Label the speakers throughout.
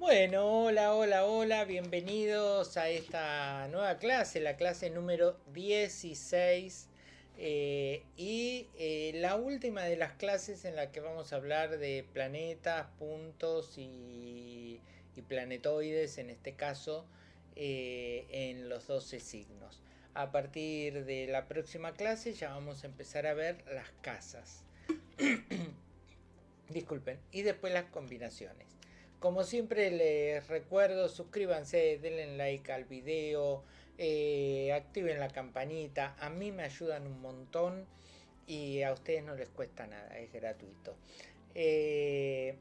Speaker 1: Bueno, hola, hola, hola, bienvenidos a esta nueva clase, la clase número 16 eh, y eh, la última de las clases en la que vamos a hablar de planetas, puntos y, planetoides, en este caso, eh, en los 12 signos. A partir de la próxima clase ya vamos a empezar a ver las casas. Disculpen, y después las combinaciones. Como siempre les recuerdo, suscríbanse, denle like al video, eh, activen la campanita, a mí me ayudan un montón y a ustedes no les cuesta nada, es gratuito. Eh,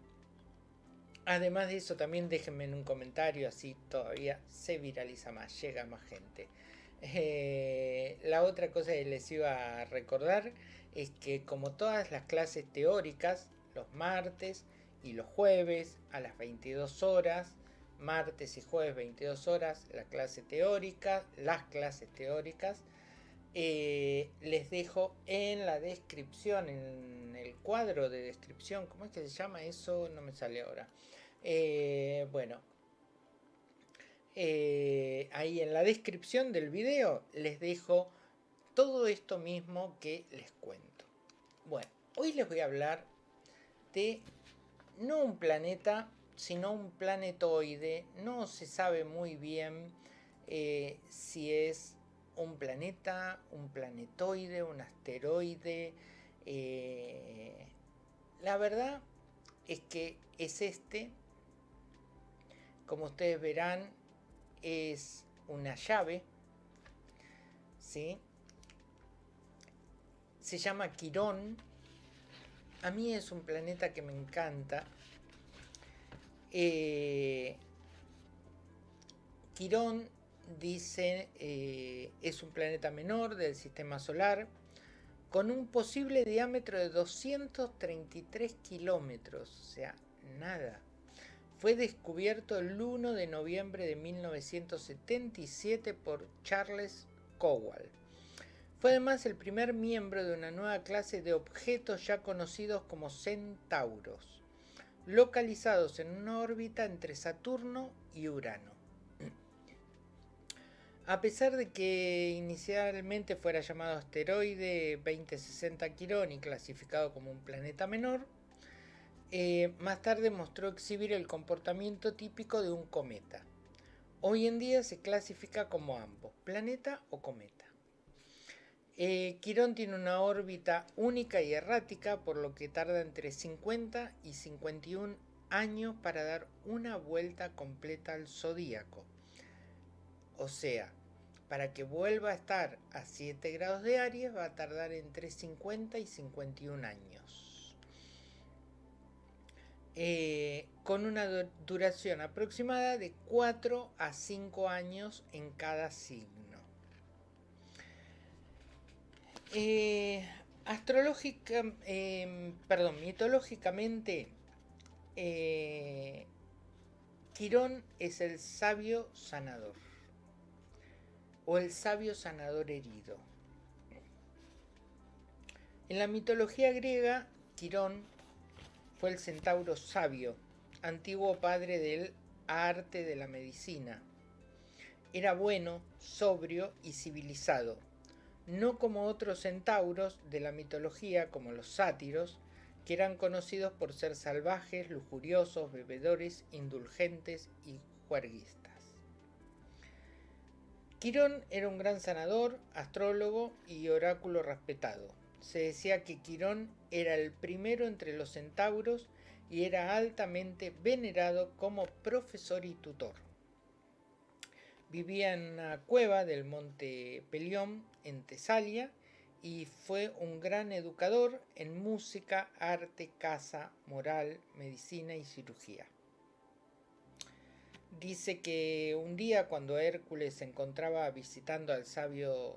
Speaker 1: además de eso también déjenme en un comentario, así todavía se viraliza más, llega más gente. Eh, la otra cosa que les iba a recordar es que como todas las clases teóricas, los martes, y los jueves a las 22 horas, martes y jueves 22 horas, la clase teórica, las clases teóricas. Eh, les dejo en la descripción, en el cuadro de descripción, ¿cómo es que se llama eso? No me sale ahora. Eh, bueno, eh, ahí en la descripción del video les dejo todo esto mismo que les cuento. Bueno, hoy les voy a hablar de no un planeta, sino un planetoide. No se sabe muy bien eh, si es un planeta, un planetoide, un asteroide. Eh, la verdad es que es este. Como ustedes verán, es una llave. ¿sí? Se llama Quirón a mí es un planeta que me encanta. Eh, Quirón dice eh, es un planeta menor del sistema solar con un posible diámetro de 233 kilómetros, o sea, nada. Fue descubierto el 1 de noviembre de 1977 por Charles Cowell. Fue además el primer miembro de una nueva clase de objetos ya conocidos como centauros, localizados en una órbita entre Saturno y Urano. A pesar de que inicialmente fuera llamado asteroide 2060 Quirón y clasificado como un planeta menor, eh, más tarde mostró exhibir el comportamiento típico de un cometa. Hoy en día se clasifica como ambos, planeta o cometa. Eh, Quirón tiene una órbita única y errática, por lo que tarda entre 50 y 51 años para dar una vuelta completa al zodíaco. O sea, para que vuelva a estar a 7 grados de Aries va a tardar entre 50 y 51 años. Eh, con una duración aproximada de 4 a 5 años en cada signo. Eh, astrológica, em, perdón, mitológicamente, eh, Quirón es el sabio sanador o el sabio sanador herido. En la mitología griega, Quirón fue el centauro sabio, antiguo padre del arte de la medicina. Era bueno, sobrio y civilizado no como otros centauros de la mitología como los sátiros, que eran conocidos por ser salvajes, lujuriosos, bebedores, indulgentes y juerguistas. Quirón era un gran sanador, astrólogo y oráculo respetado. Se decía que Quirón era el primero entre los centauros y era altamente venerado como profesor y tutor. Vivía en una cueva del monte Pelión, en Tesalia, y fue un gran educador en música, arte, casa, moral, medicina y cirugía. Dice que un día cuando Hércules se encontraba visitando al sabio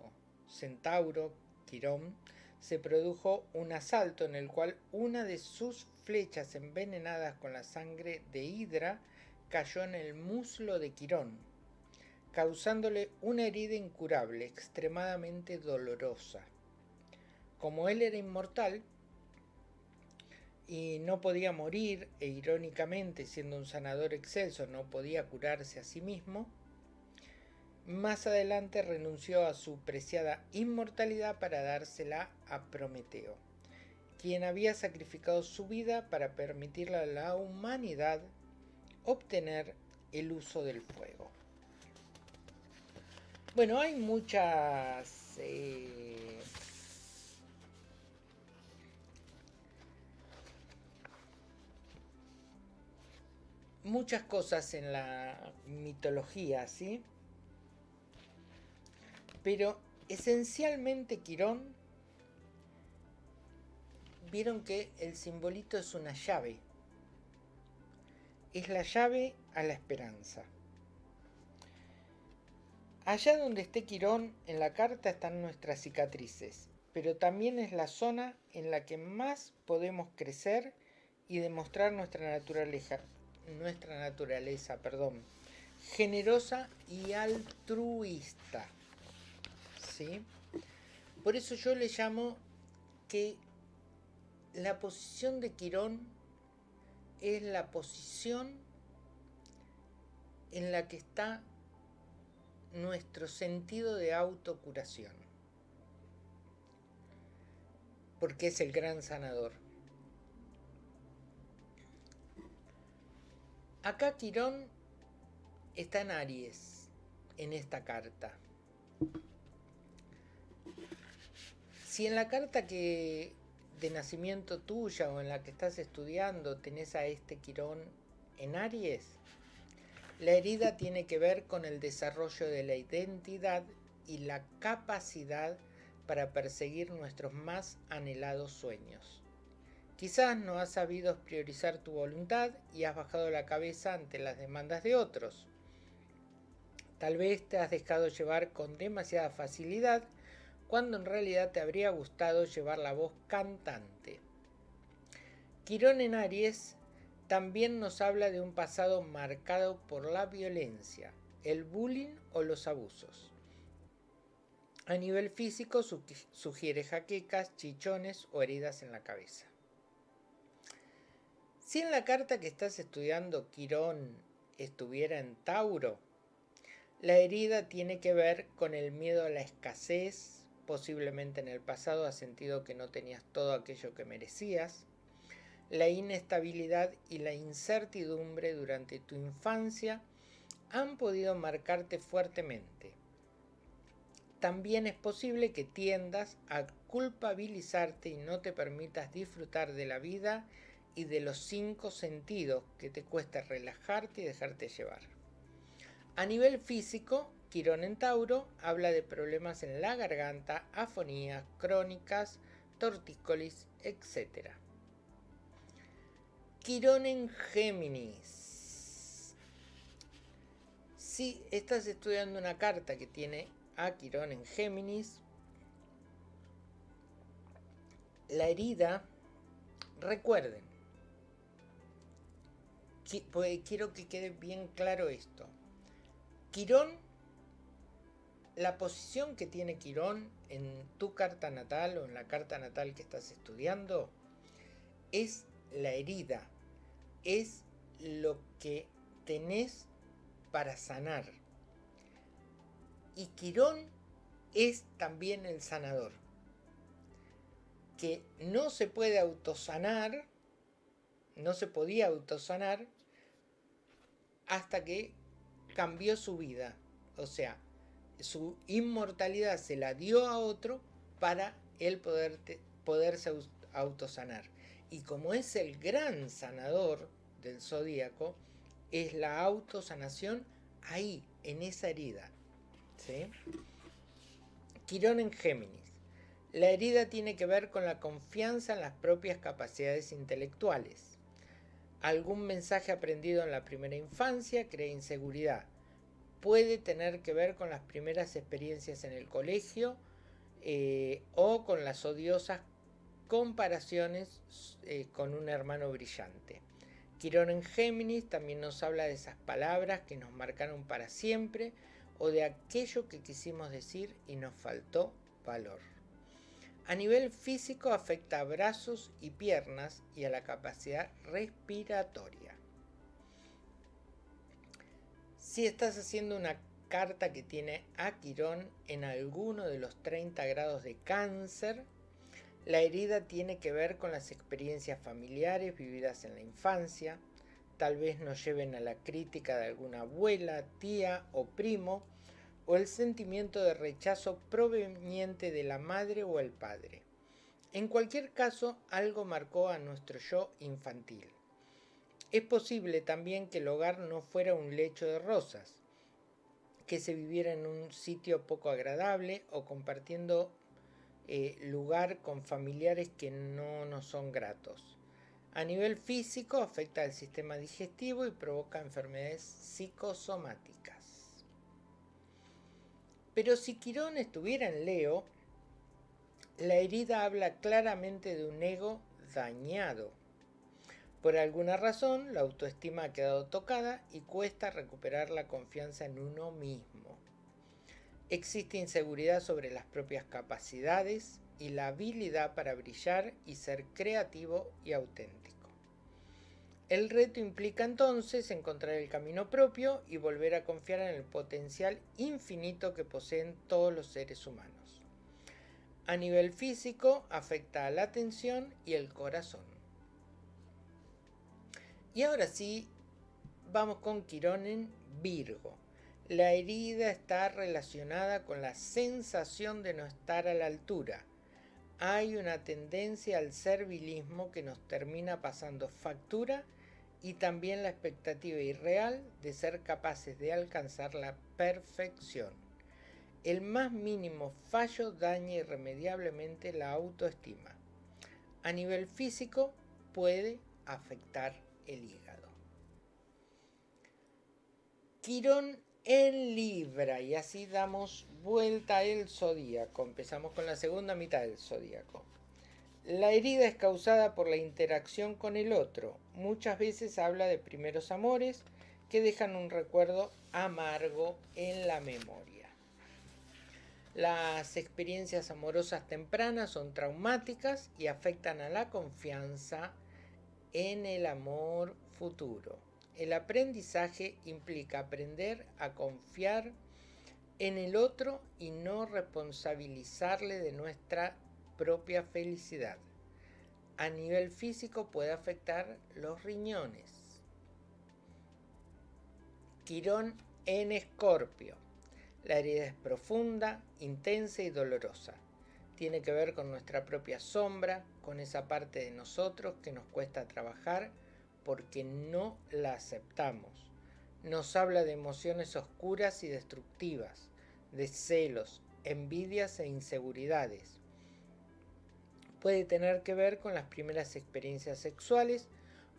Speaker 1: centauro Quirón, se produjo un asalto en el cual una de sus flechas envenenadas con la sangre de Hidra cayó en el muslo de Quirón, causándole una herida incurable, extremadamente dolorosa. Como él era inmortal, y no podía morir e irónicamente siendo un sanador excelso no podía curarse a sí mismo, más adelante renunció a su preciada inmortalidad para dársela a Prometeo, quien había sacrificado su vida para permitirle a la humanidad obtener el uso del fuego. Bueno, hay muchas... Eh, muchas cosas en la mitología, ¿sí? Pero esencialmente Quirón, vieron que el simbolito es una llave. Es la llave a la esperanza. Allá donde esté Quirón, en la carta están nuestras cicatrices, pero también es la zona en la que más podemos crecer y demostrar nuestra naturaleza, nuestra naturaleza, perdón, generosa y altruista. ¿Sí? Por eso yo le llamo que la posición de Quirón es la posición en la que está nuestro sentido de autocuración. Porque es el gran sanador. Acá Quirón está en Aries, en esta carta. Si en la carta que de nacimiento tuya o en la que estás estudiando tenés a este Quirón en Aries, la herida tiene que ver con el desarrollo de la identidad y la capacidad para perseguir nuestros más anhelados sueños. Quizás no has sabido priorizar tu voluntad y has bajado la cabeza ante las demandas de otros. Tal vez te has dejado llevar con demasiada facilidad cuando en realidad te habría gustado llevar la voz cantante. Quirón en Aries también nos habla de un pasado marcado por la violencia, el bullying o los abusos. A nivel físico sugiere jaquecas, chichones o heridas en la cabeza. Si en la carta que estás estudiando Quirón estuviera en Tauro, la herida tiene que ver con el miedo a la escasez, posiblemente en el pasado has sentido que no tenías todo aquello que merecías, la inestabilidad y la incertidumbre durante tu infancia han podido marcarte fuertemente. También es posible que tiendas a culpabilizarte y no te permitas disfrutar de la vida y de los cinco sentidos que te cuesta relajarte y dejarte llevar. A nivel físico, Quirón en Tauro habla de problemas en la garganta, afonías crónicas, tortícolis, etc. Quirón en Géminis. Si estás estudiando una carta que tiene a Quirón en Géminis, la herida, recuerden, pues, quiero que quede bien claro esto. Quirón, la posición que tiene Quirón en tu carta natal o en la carta natal que estás estudiando es la herida, es lo que tenés para sanar. Y Quirón es también el sanador, que no se puede autosanar, no se podía autosanar hasta que cambió su vida. O sea, su inmortalidad se la dio a otro para él poder, poderse autosanar. Y como es el gran sanador del zodíaco, es la autosanación ahí, en esa herida. ¿sí? Quirón en Géminis. La herida tiene que ver con la confianza en las propias capacidades intelectuales. Algún mensaje aprendido en la primera infancia crea inseguridad. Puede tener que ver con las primeras experiencias en el colegio eh, o con las odiosas comparaciones eh, con un hermano brillante. Quirón en Géminis también nos habla de esas palabras que nos marcaron para siempre o de aquello que quisimos decir y nos faltó valor. A nivel físico afecta a brazos y piernas y a la capacidad respiratoria. Si estás haciendo una carta que tiene a Quirón en alguno de los 30 grados de cáncer, la herida tiene que ver con las experiencias familiares vividas en la infancia, tal vez nos lleven a la crítica de alguna abuela, tía o primo, o el sentimiento de rechazo proveniente de la madre o el padre. En cualquier caso, algo marcó a nuestro yo infantil. Es posible también que el hogar no fuera un lecho de rosas, que se viviera en un sitio poco agradable o compartiendo eh, lugar con familiares que no nos son gratos. A nivel físico afecta al sistema digestivo y provoca enfermedades psicosomáticas. Pero si Quirón estuviera en Leo, la herida habla claramente de un ego dañado. Por alguna razón, la autoestima ha quedado tocada y cuesta recuperar la confianza en uno mismo. Existe inseguridad sobre las propias capacidades y la habilidad para brillar y ser creativo y auténtico. El reto implica entonces encontrar el camino propio y volver a confiar en el potencial infinito que poseen todos los seres humanos. A nivel físico afecta a la atención y el corazón. Y ahora sí, vamos con Quirón en Virgo. La herida está relacionada con la sensación de no estar a la altura. Hay una tendencia al servilismo que nos termina pasando factura y también la expectativa irreal de ser capaces de alcanzar la perfección. El más mínimo fallo daña irremediablemente la autoestima. A nivel físico puede afectar el hígado. Quirón en Libra y así damos vuelta al zodíaco. Empezamos con la segunda mitad del zodíaco. La herida es causada por la interacción con el otro. Muchas veces habla de primeros amores que dejan un recuerdo amargo en la memoria. Las experiencias amorosas tempranas son traumáticas y afectan a la confianza en el amor futuro. El aprendizaje implica aprender a confiar en el otro y no responsabilizarle de nuestra propia felicidad. A nivel físico puede afectar los riñones. Quirón en escorpio. La herida es profunda, intensa y dolorosa. Tiene que ver con nuestra propia sombra, con esa parte de nosotros que nos cuesta trabajar porque no la aceptamos. Nos habla de emociones oscuras y destructivas, de celos, envidias e inseguridades puede tener que ver con las primeras experiencias sexuales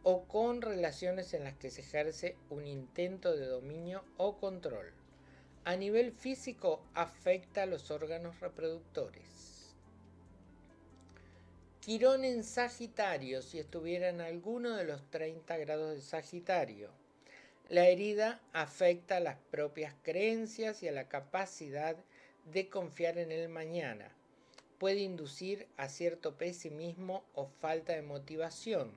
Speaker 1: o con relaciones en las que se ejerce un intento de dominio o control. A nivel físico afecta a los órganos reproductores. Quirón en Sagitario, si estuviera en alguno de los 30 grados de Sagitario. La herida afecta a las propias creencias y a la capacidad de confiar en el mañana puede inducir a cierto pesimismo o falta de motivación.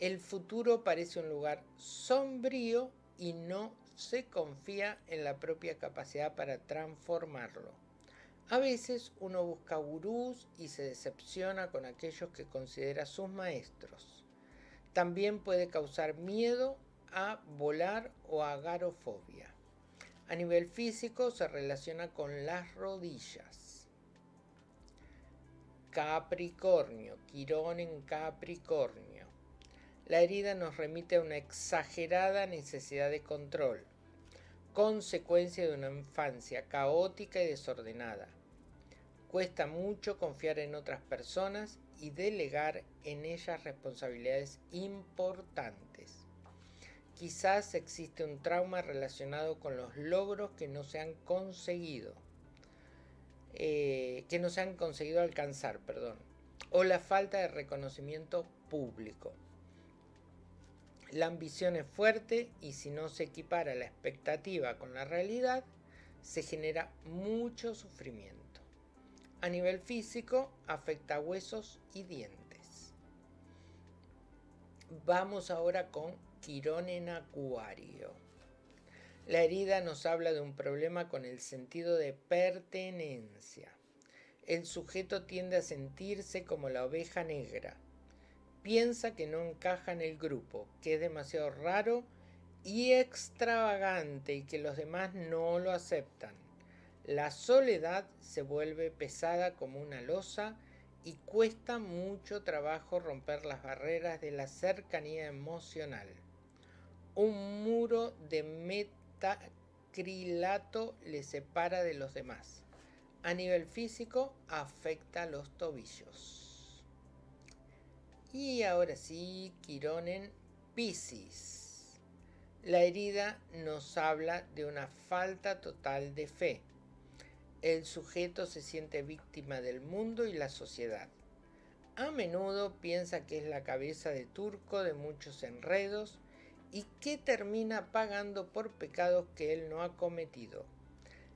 Speaker 1: El futuro parece un lugar sombrío y no se confía en la propia capacidad para transformarlo. A veces uno busca gurús y se decepciona con aquellos que considera sus maestros. También puede causar miedo a volar o agarofobia. A nivel físico se relaciona con las rodillas. Capricornio, Quirón en Capricornio. La herida nos remite a una exagerada necesidad de control, consecuencia de una infancia caótica y desordenada. Cuesta mucho confiar en otras personas y delegar en ellas responsabilidades importantes. Quizás existe un trauma relacionado con los logros que no se han conseguido eh, que no se han conseguido alcanzar, perdón, o la falta de reconocimiento público. La ambición es fuerte y si no se equipara la expectativa con la realidad, se genera mucho sufrimiento. A nivel físico, afecta huesos y dientes. Vamos ahora con Quirón en Acuario. La herida nos habla de un problema con el sentido de pertenencia. El sujeto tiende a sentirse como la oveja negra. Piensa que no encaja en el grupo, que es demasiado raro y extravagante y que los demás no lo aceptan. La soledad se vuelve pesada como una losa y cuesta mucho trabajo romper las barreras de la cercanía emocional. Un muro de metacrilato le separa de los demás. A nivel físico afecta los tobillos. Y ahora sí, Quirón en Pisces. La herida nos habla de una falta total de fe. El sujeto se siente víctima del mundo y la sociedad. A menudo piensa que es la cabeza de turco de muchos enredos y que termina pagando por pecados que él no ha cometido.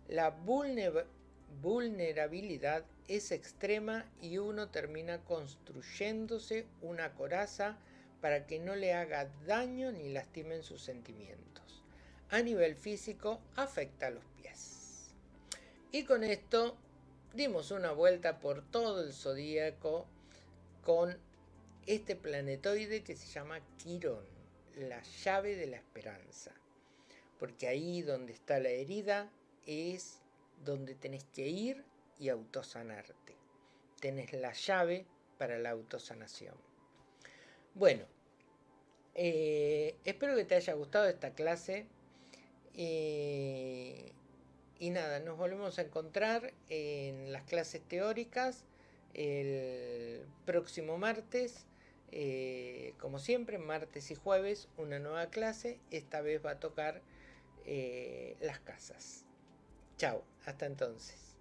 Speaker 1: La vulnerabilidad es extrema y uno termina construyéndose una coraza para que no le haga daño ni lastimen sus sentimientos. A nivel físico afecta a los. Y con esto dimos una vuelta por todo el zodíaco con este planetoide que se llama Quirón, la llave de la esperanza. Porque ahí donde está la herida es donde tenés que ir y autosanarte. Tenés la llave para la autosanación. Bueno, eh, espero que te haya gustado esta clase. Eh, y nada, nos volvemos a encontrar en las clases teóricas el próximo martes. Eh, como siempre, martes y jueves, una nueva clase. Esta vez va a tocar las casas. Chao, hasta entonces.